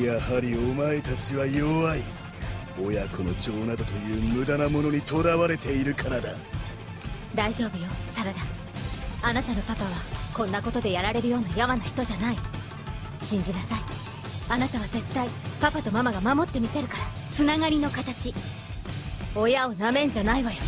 やはりお前たちは弱い。親子の情などという無駄なものにとらわれているからだ。大丈夫よサラダ。あなたのパパはこんなことでやられるようなやわな人じゃない。信じなさい。あなたは絶対パパとママが守ってみせるから。つながりの形。親をなめんじゃないわよ。